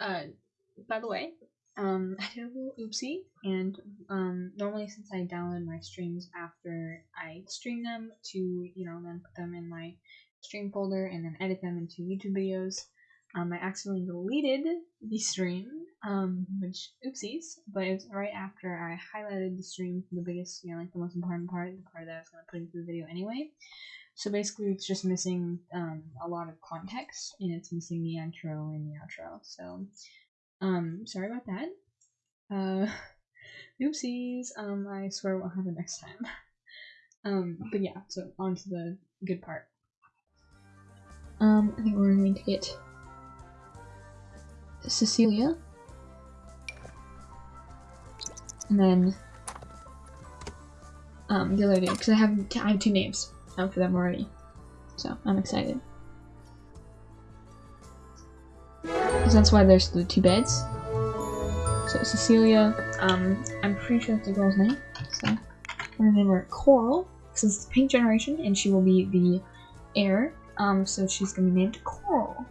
uh, by the way, um, I did a little oopsie, and um, normally since I download my streams after I stream them to, you know, then put them in my stream folder and then edit them into YouTube videos, um, I accidentally deleted the stream, um, which oopsies, but it was right after I highlighted the stream the biggest, you know, like the most important part, the part that I was going to put into the video anyway. So basically, it's just missing um, a lot of context, and it's missing the intro and the outro. So, um, sorry about that. Uh, oopsies. Um, I swear it won't happen next time. Um, but yeah, so on to the good part. Um, I think we're going to get Cecilia. And then um, the other day, because I have I have two names um, for them already, so I'm excited. Because that's why there's the two beds. So Cecilia, um, I'm pretty sure that's a girl's name. So I'm gonna name her Coral, since it's the Pink Generation, and she will be the heir. Um, so she's gonna be named Coral.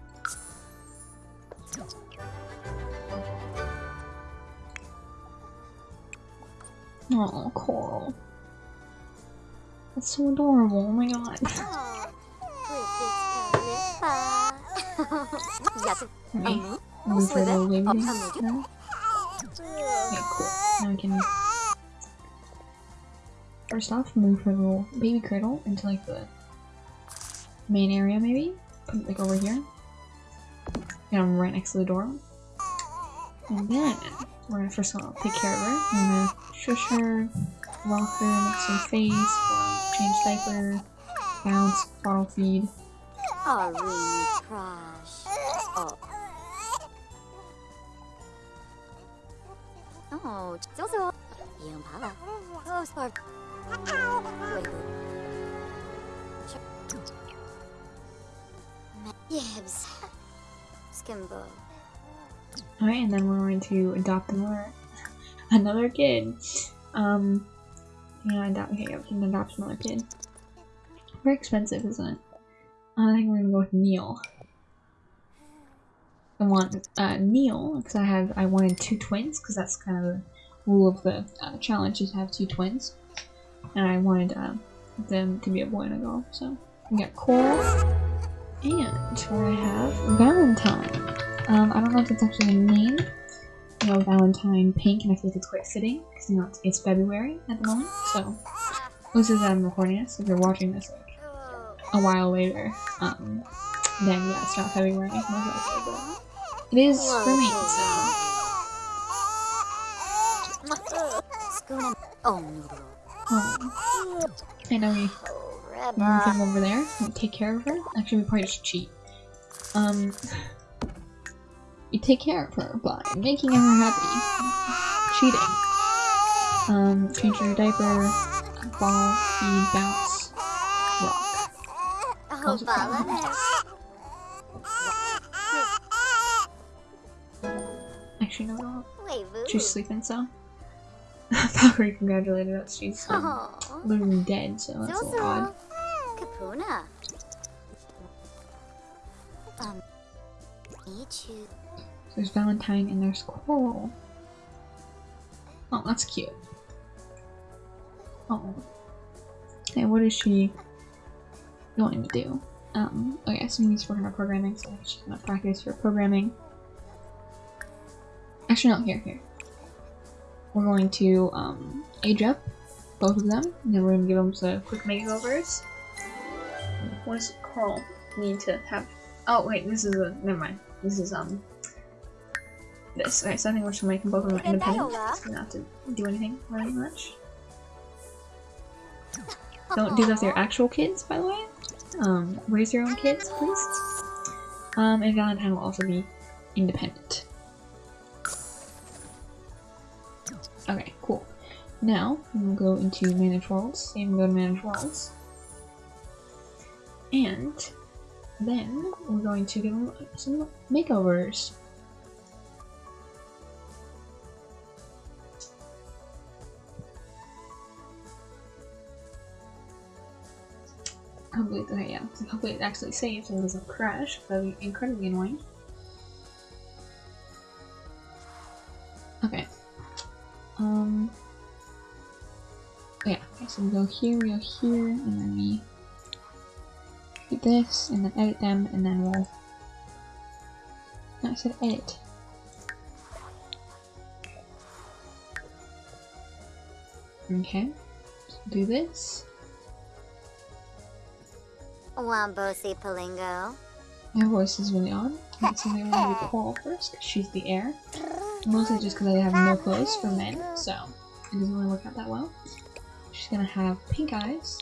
Oh, Coral. That's so adorable, oh my god. Okay, move her little baby. Okay, cool. Now we can... First off, move her little baby cradle into like the main area maybe? Put it like over here. And right next to the door. And then we're gonna first of all take care of her. Shush her, walk her, make some face, change diaper, bounce, bottle feed. Are we trash? Oh. Oh, Zozo. Yampala. Oh, Spark. Gibbs. Skimbo. Alright, and then we're going to adopt and learn. another kid. Um yeah, adopt okay, we can adopt another kid. Very expensive, isn't it? I think we're gonna go with Neil. I want uh, Neil because I have I wanted two twins because that's kind of the rule of the uh, challenge is to have two twins, and I wanted uh, them to be a boy and a girl. So we got Coral, and gonna have Valentine. Um, I don't know if it's actually a name. You Valentine Pink, and I think it's quite fitting because you know it's, it's February at the moment. So this is I'm recording this. If you're watching this like a while later, um, then yeah, it's not February. but It is for me, so. Oh. I know we move him over there and take care of her. Actually, we probably just cheat. Um, we take care of her by making her happy. Cheating. Um, change her diaper, ball, feed, bounce, rock. Those Actually, no, no. She's sleeping, so. Valkyrie congratulated us. She's um, literally dead, so that's a little odd. Kapuna. Um, need you. There's Valentine and there's Coral. Oh, that's cute. Oh. Okay, what is she going to do? Um, okay, so he's working on programming, so she's gonna practice her programming. Actually, no, here, here. We're going to, um, age up both of them, and then we're gonna give them some quick makeovers. What does Coral need to have? Oh, wait, this is a, never mind. This is, um, this. Okay, so I think we're just gonna make them both of them independent. We don't have to do anything very much. Don't do that with your actual kids, by the way. Um, raise your own kids, please. Um, and Valentine will also be independent. Okay, cool. Now, we'll go into Manage Worlds. Same go to Manage Worlds. And then we're going to give them some makeovers. hopefully, yeah, hopefully it actually saves and doesn't crash. That would be incredibly annoying. Okay. Um. Oh yeah, okay, so we go here, we go here, and then we do this, and then edit them, and then we'll. No, I said edit. Okay. So do this. Wambosi Palingo. My voice is really odd. Let's see, I'm gonna do Coral first, she's the heir. Mostly just because I have no clothes for men, so it doesn't really work out that well. She's gonna have pink eyes.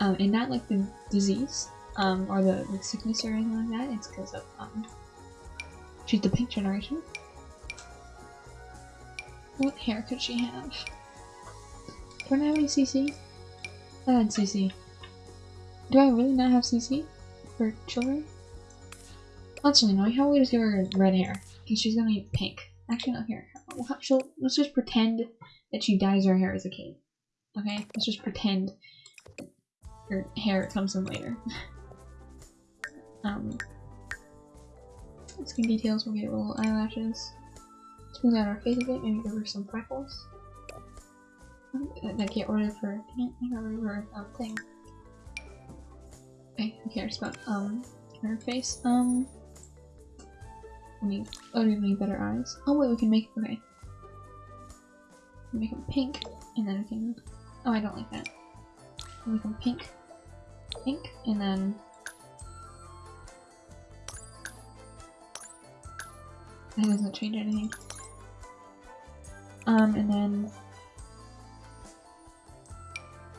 Um, and not like the disease, um, or the, the sickness or anything like that. It's because of, um, she's the pink generation. What hair could she have? Do I have any CC? I had CC. Do I really not have CC for children? No. How about we just give her red hair? Because she's gonna be pink. Actually, not here. How- she'll, let's just pretend that she dyes her hair as a kid. Okay? Let's just pretend her hair comes in later. um, skin details, we'll get little eyelashes. Smooth out her face a bit, maybe give her some freckles. That, that get rid her, can't of her um, thing. Okay, who cares about, um, her face? Um, we need, oh, do we need better eyes. Oh wait, we can make, okay. Make them pink, and then we can, oh I don't like that. Make them pink, pink, and then that doesn't change anything. Um, and then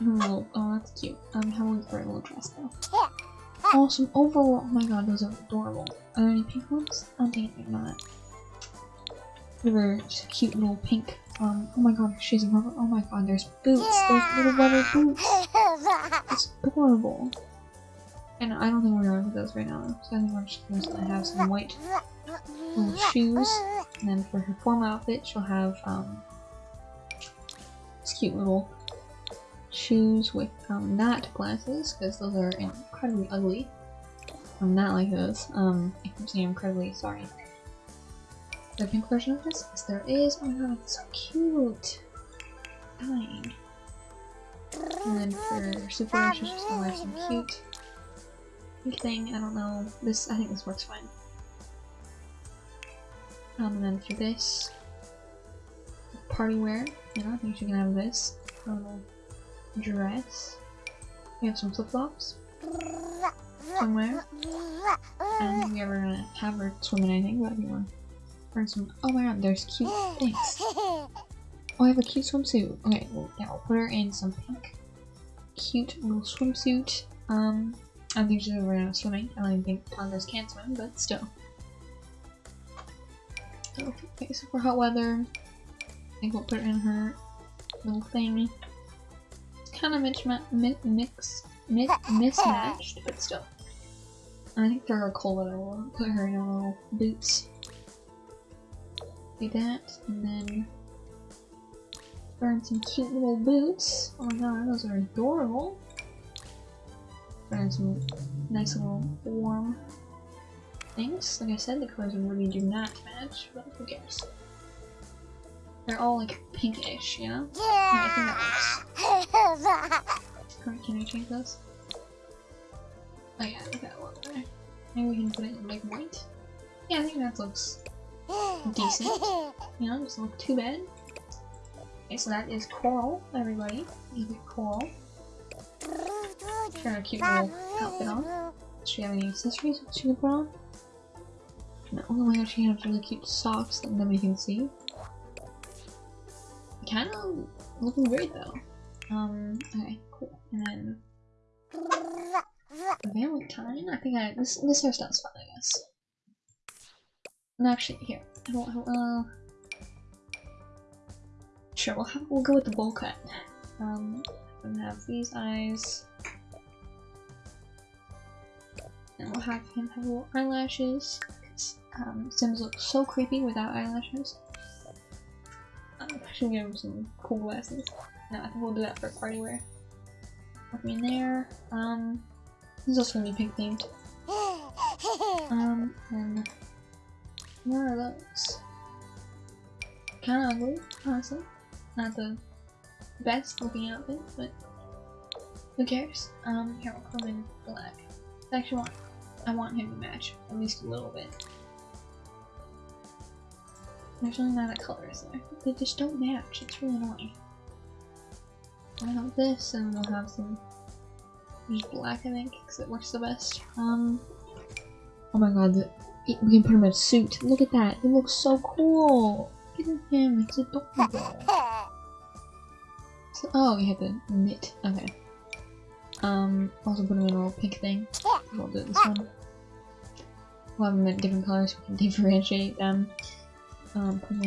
Oh, oh, that's cute. Um, how was for a little dress though? Awesome overall. Oh my god, those are adorable. Are there any pink ones? I Oh dang it, not. They were just cute little pink. Um, oh my god, she's a rubber. Oh my god, there's boots. There's little rubber boots. It's adorable. And I don't think we're gonna look those right now. So I think we're just gonna have some white little shoes. And then for her formal outfit, she'll have um, this cute little shoes with um, not glasses, because those are incredibly ugly. I'm not like those. Um, I'm saying incredibly sorry. The pink version of this? Yes, there is. Oh my god, it's so cute. Dying. And then for super, she's just gonna wear some cute pink thing. I don't know. This, I think this works fine. Um, and then for this, party wear, you know, I think she can have this. A little dress. We have some flip flops somewhere. I don't think we ever gonna have her swim in anything, but we want wearing some. Oh my god, there's cute things. Oh, I have a cute swimsuit. Okay, well, yeah, we'll put her in some pink, cute little swimsuit. Um, I think she's ever gonna swimming. I don't think toddlers can swim, but still. Okay, so for hot weather, I think we'll put her in her little thing kind of mix, mix, mix, mismatched, but still. I think for her cold weather, we'll put her in her little boots. Do that, and then in some cute little boots. Oh my god, those are adorable. In some nice little warm things. Like I said, the colors really do not match, but who cares? They're all like pinkish, you know? I think that works. Can I change those? Oh yeah, that one there. Maybe we can put it in like white? Yeah, I think that looks decent. You know, doesn't look too bad. Okay, so that is Coral, everybody. You get Coral. Try a cute little outfit on. Does she have any accessories she can put on? No, oh my god, she has really cute socks that nobody can see kind of looking great though. Um, okay, cool. And then Valentine. I think I this this hairstyle's fun, I guess. No, actually, here. I don't. Uh, sure, we'll have we'll go with the bowl cut. Um, and have these eyes. And we'll have him have little eyelashes. Um, Sims look so creepy without eyelashes. I should give him some cool glasses. No, I think we'll do that for party wear. Put me in there. Um, this is also gonna be pink themed. Um, and what are those? Kind of ugly, honestly. Not the best looking outfit, but who cares? Um, here we'll come in black. I actually want, I want him to match at least a little bit. There's really not a color, there? They just don't match. It's really annoying. I have this, and we'll have some black, I think, because it works the best. Um, oh my god, the, we can put him in a suit. Look at that. It looks so cool. Look at him. It's adorable. So, oh, we have the knit. Okay. Um, also put him in a little pink thing. We'll do this one. We'll have them in different colors so we can differentiate them. Um, put him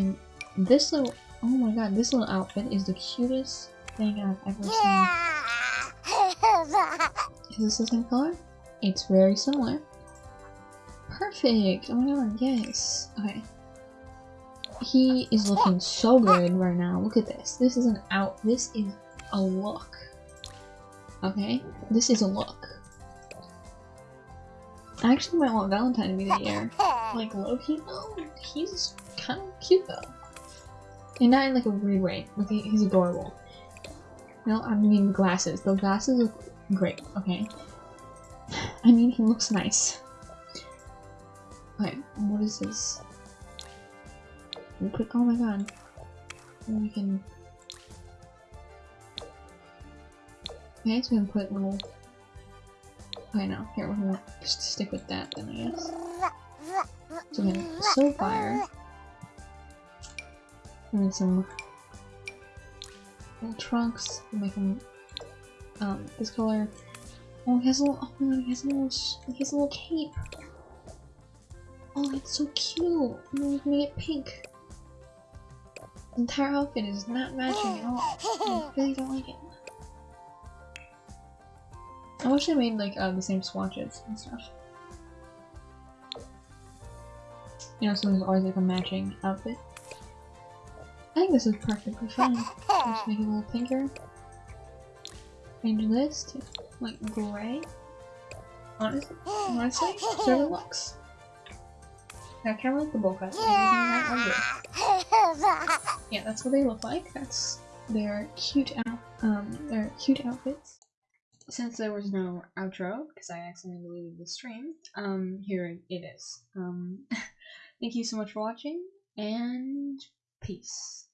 in this little. Oh my god, this little outfit is the cutest thing I've ever seen. Is this the same color? It's very similar. Perfect! Oh my god, yes. Okay. He is looking so good right now. Look at this. This is an out. This is a look. Okay? This is a look. I actually might want Valentine to be the year. Like Loki? No, he's kind of cute though. And not in like a weird way. Like he's adorable. No, I mean the glasses. Those glasses look great. Okay. I mean he looks nice. Okay, what is this? We put, oh my god. We can... Okay, so we can put little... Oh, okay, no, here, we're gonna stick with that then, I guess. So we have soul fire. And then some trunks. Make them um, this color. Oh, he has a little, oh he has a little, he has a little cape. Oh, it's so cute. Then we can make it pink. The entire outfit is not matching at all. I really don't like it. I wish I made like uh, the same swatches and stuff. You know, so there's always like a matching outfit. I think this is perfectly fine. Just make a little pinker. Change this to like gray. Honestly, honestly, it looks. I kind of like the bowl cut. Yeah, that's what they look like. That's their cute out um their cute outfits. Since there was no outro because I accidentally deleted the stream, um here it is. Um thank you so much for watching and peace.